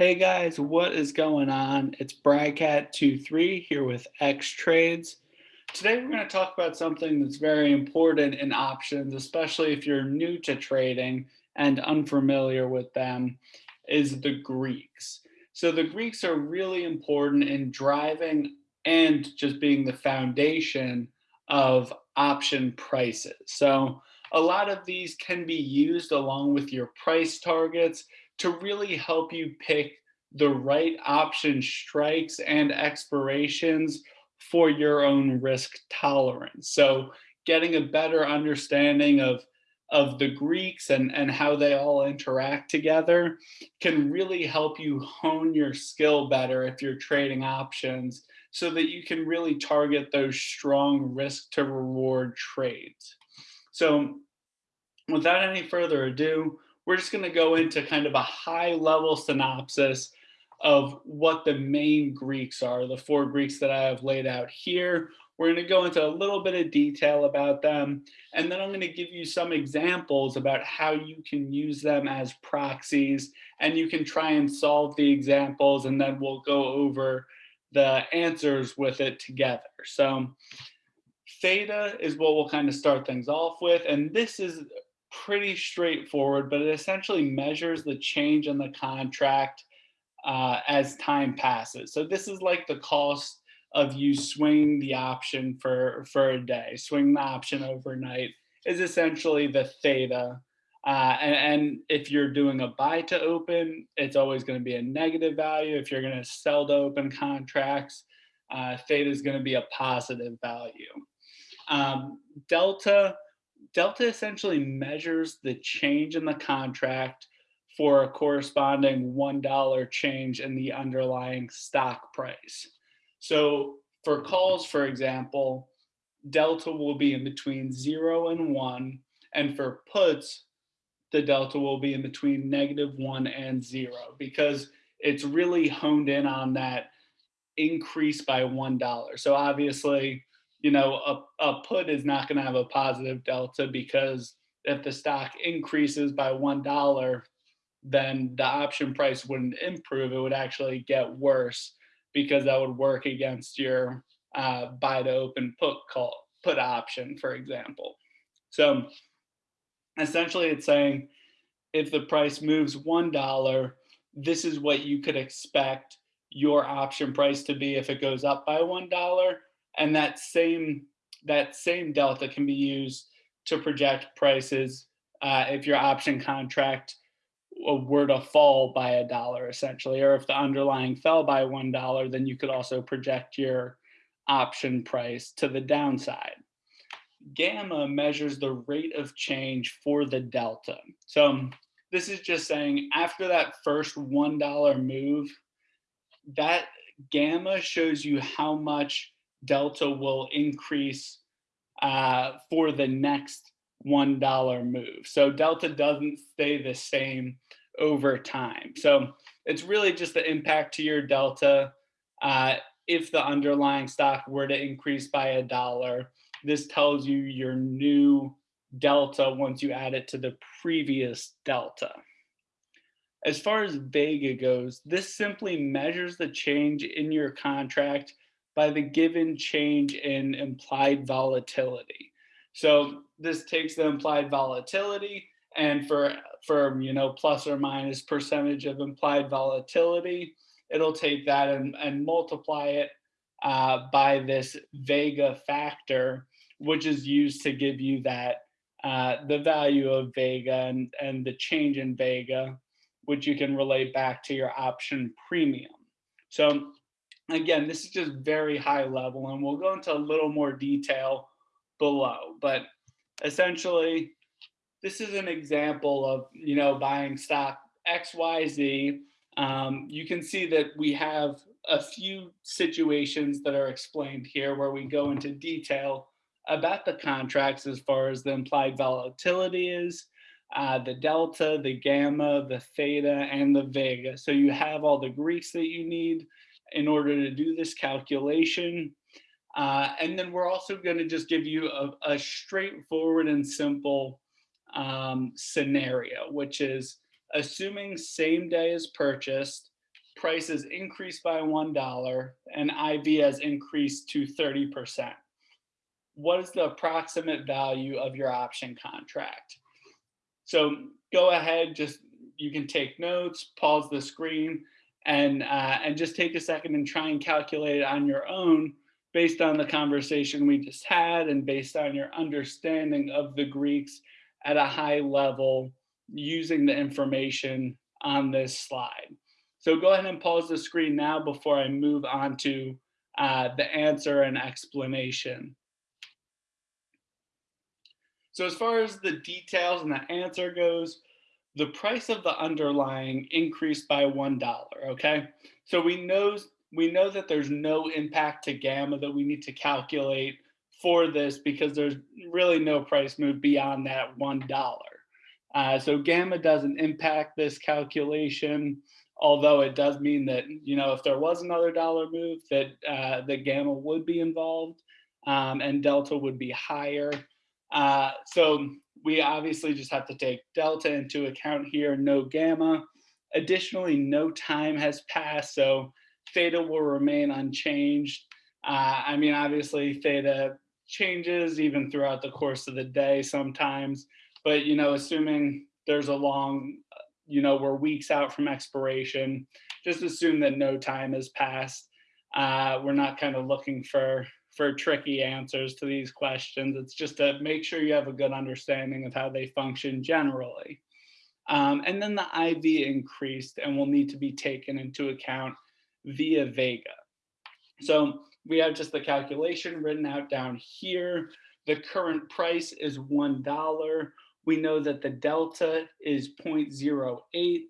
Hey guys, what is going on? It's Bradcat23 here with X Trades. Today we're going to talk about something that's very important in options, especially if you're new to trading and unfamiliar with them, is the Greeks. So the Greeks are really important in driving and just being the foundation of option prices. So a lot of these can be used along with your price targets to really help you pick the right option strikes and expirations for your own risk tolerance. So getting a better understanding of of the Greeks and, and how they all interact together can really help you hone your skill better if you're trading options so that you can really target those strong risk to reward trades. So without any further ado, we're just going to go into kind of a high level synopsis of what the main Greeks are, the four Greeks that I have laid out here. We're going to go into a little bit of detail about them, and then I'm going to give you some examples about how you can use them as proxies, and you can try and solve the examples, and then we'll go over the answers with it together. So theta is what we'll kind of start things off with, and this is pretty straightforward, but it essentially measures the change in the contract uh, as time passes. So this is like the cost of you swing the option for, for a day, swing the option overnight is essentially the theta. Uh, and, and, if you're doing a buy to open, it's always going to be a negative value. If you're going to sell to open contracts, uh, theta is going to be a positive value. Um, delta, delta essentially measures the change in the contract for a corresponding $1 change in the underlying stock price. So for calls, for example, delta will be in between zero and one. And for puts, the delta will be in between negative one and zero because it's really honed in on that increase by $1. So obviously, you know, a, a put is not going to have a positive delta because if the stock increases by $1, then the option price wouldn't improve. It would actually get worse because that would work against your uh, buy to open put call put option, for example. So essentially it's saying if the price moves $1, this is what you could expect your option price to be if it goes up by $1. And that same, that same delta can be used to project prices uh, if your option contract were to fall by a dollar essentially, or if the underlying fell by one dollar, then you could also project your option price to the downside. Gamma measures the rate of change for the delta. So this is just saying after that first $1 move, that gamma shows you how much delta will increase uh, for the next $1 move. So delta doesn't stay the same over time. So it's really just the impact to your delta. Uh, if the underlying stock were to increase by a dollar, this tells you your new delta once you add it to the previous delta. As far as Vega goes, this simply measures the change in your contract by the given change in implied volatility. So this takes the implied volatility and for, for you know, plus or minus percentage of implied volatility, it'll take that and, and multiply it uh, by this Vega factor, which is used to give you that uh, the value of Vega and, and the change in Vega, which you can relate back to your option premium. So again, this is just very high level and we'll go into a little more detail below, but essentially this is an example of, you know, buying stock XYZ. Um, you can see that we have a few situations that are explained here where we go into detail about the contracts as far as the implied volatility is, uh, the delta, the gamma, the theta, and the vega. So you have all the Greeks that you need in order to do this calculation. Uh, and then we're also going to just give you a, a straightforward and simple um, scenario, which is assuming same day is purchased, price has increased by $1 and IV has increased to 30%. What is the approximate value of your option contract? So go ahead, just you can take notes, pause the screen, and uh, and just take a second and try and calculate it on your own based on the conversation we just had and based on your understanding of the Greeks at a high level using the information on this slide. So go ahead and pause the screen now before I move on to uh, the answer and explanation. So as far as the details and the answer goes, the price of the underlying increased by $1, okay? So we know, we know that there's no impact to gamma that we need to calculate for this because there's really no price move beyond that $1. Uh, so gamma doesn't impact this calculation, although it does mean that, you know, if there was another dollar move that uh, the gamma would be involved um, and delta would be higher. Uh, so we obviously just have to take delta into account here, no gamma. Additionally, no time has passed, so theta will remain unchanged. Uh, I mean, obviously theta changes even throughout the course of the day sometimes, but you know, assuming there's a long, you know, we're weeks out from expiration, just assume that no time has passed. Uh, we're not kind of looking for for tricky answers to these questions. It's just to make sure you have a good understanding of how they function generally. Um, and then the IV increased and will need to be taken into account via Vega. So we have just the calculation written out down here. The current price is $1. We know that the delta is 0.08.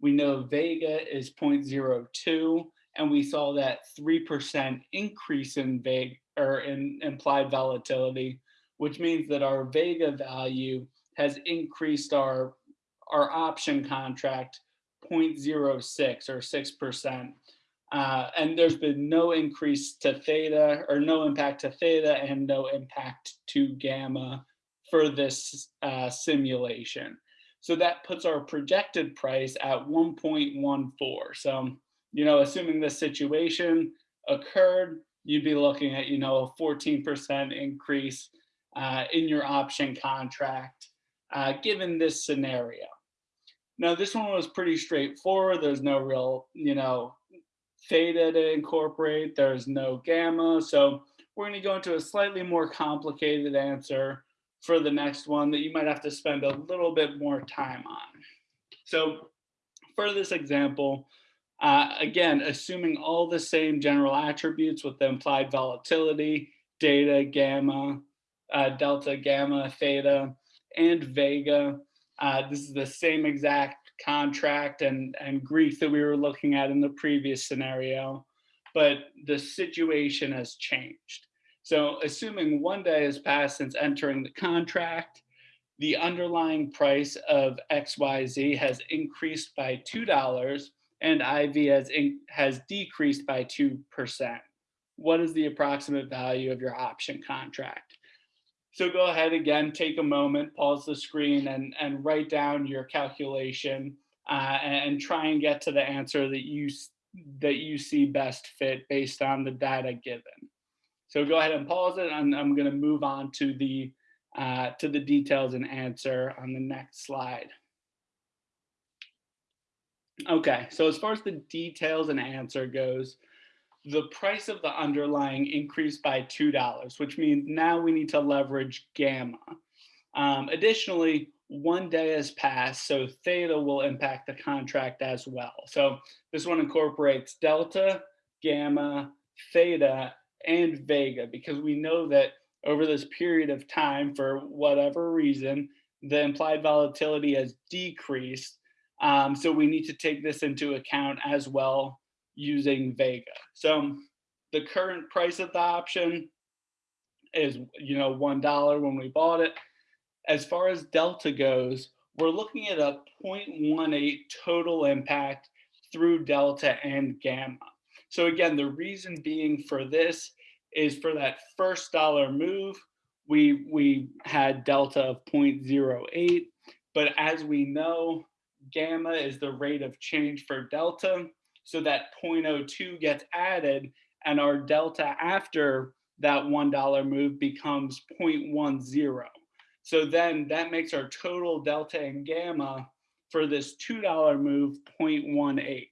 We know Vega is 0.02 and we saw that 3% increase in Vega or in implied volatility, which means that our Vega value has increased our, our option contract 0.06 or 6%. Uh, and there's been no increase to theta or no impact to theta and no impact to gamma for this uh, simulation. So that puts our projected price at 1.14. So, you know, assuming this situation occurred, you'd be looking at, you know, a 14% increase uh, in your option contract, uh, given this scenario. Now, this one was pretty straightforward. There's no real, you know, theta to incorporate. There's no gamma. So we're going to go into a slightly more complicated answer for the next one that you might have to spend a little bit more time on. So for this example, uh, again, assuming all the same general attributes with the implied volatility, data, gamma, uh, delta, gamma, theta, and vega. Uh, this is the same exact contract and, and Greek that we were looking at in the previous scenario, but the situation has changed. So assuming one day has passed since entering the contract, the underlying price of XYZ has increased by $2 and IV has, has decreased by 2%. What is the approximate value of your option contract? So go ahead again, take a moment, pause the screen and, and write down your calculation uh, and, and try and get to the answer that you, that you see best fit based on the data given. So go ahead and pause it and I'm gonna move on to the, uh, to the details and answer on the next slide. Okay, so as far as the details and answer goes, the price of the underlying increased by $2, which means now we need to leverage gamma. Um, additionally, one day has passed, so theta will impact the contract as well. So this one incorporates delta, gamma, theta, and vega, because we know that over this period of time, for whatever reason, the implied volatility has decreased um, so we need to take this into account as well using Vega. So the current price of the option is, you know, $1 when we bought it. As far as Delta goes, we're looking at a 0.18 total impact through Delta and Gamma. So again, the reason being for this is for that first dollar move, we, we had Delta of 0.08, but as we know, gamma is the rate of change for delta. So that 0.02 gets added and our delta after that $1 move becomes 0.10. So then that makes our total delta and gamma for this $2 move 0.18.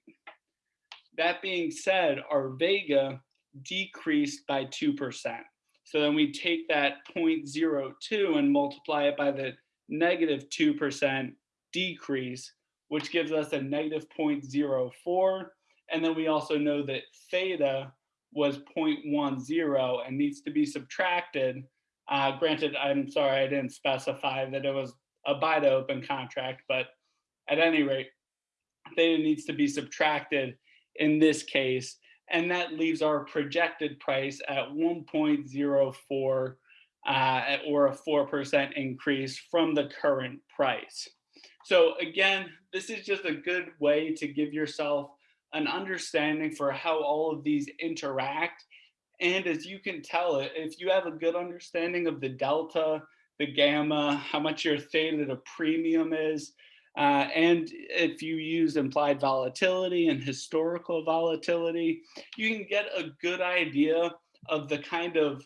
That being said, our vega decreased by 2%. So then we take that 0.02 and multiply it by the negative 2% decrease, which gives us a negative 0.04. And then we also know that theta was 0.10 and needs to be subtracted. Uh, granted, I'm sorry, I didn't specify that it was a buy to open contract, but at any rate, theta needs to be subtracted in this case, and that leaves our projected price at 1.04 uh, or a 4% increase from the current price. So again, this is just a good way to give yourself an understanding for how all of these interact. And as you can tell, if you have a good understanding of the delta, the gamma, how much your theta to premium is, uh, and if you use implied volatility and historical volatility, you can get a good idea of the kind of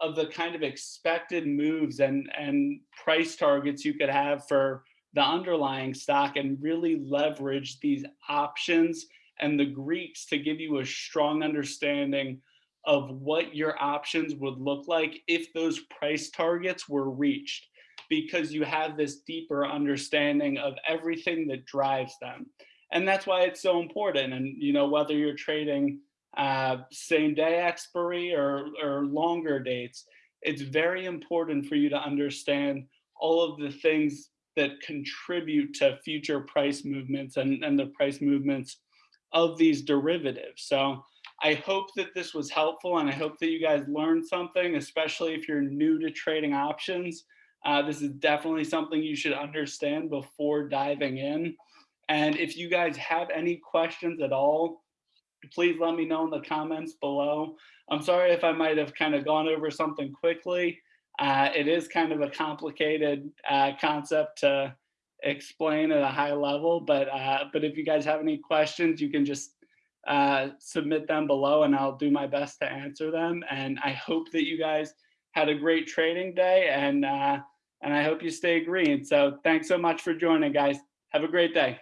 of the kind of expected moves and and price targets you could have for the underlying stock and really leverage these options and the Greeks to give you a strong understanding of what your options would look like if those price targets were reached because you have this deeper understanding of everything that drives them. And that's why it's so important. And, you know, whether you're trading uh, same day expiry or, or longer dates, it's very important for you to understand all of the things that contribute to future price movements and, and the price movements of these derivatives. So I hope that this was helpful and I hope that you guys learned something, especially if you're new to trading options. Uh, this is definitely something you should understand before diving in. And if you guys have any questions at all, please let me know in the comments below. I'm sorry if I might have kind of gone over something quickly. Uh, it is kind of a complicated uh, concept to explain at a high level, but uh, but if you guys have any questions, you can just uh, submit them below and I'll do my best to answer them. And I hope that you guys had a great trading day and uh, and I hope you stay green. So thanks so much for joining, guys. Have a great day.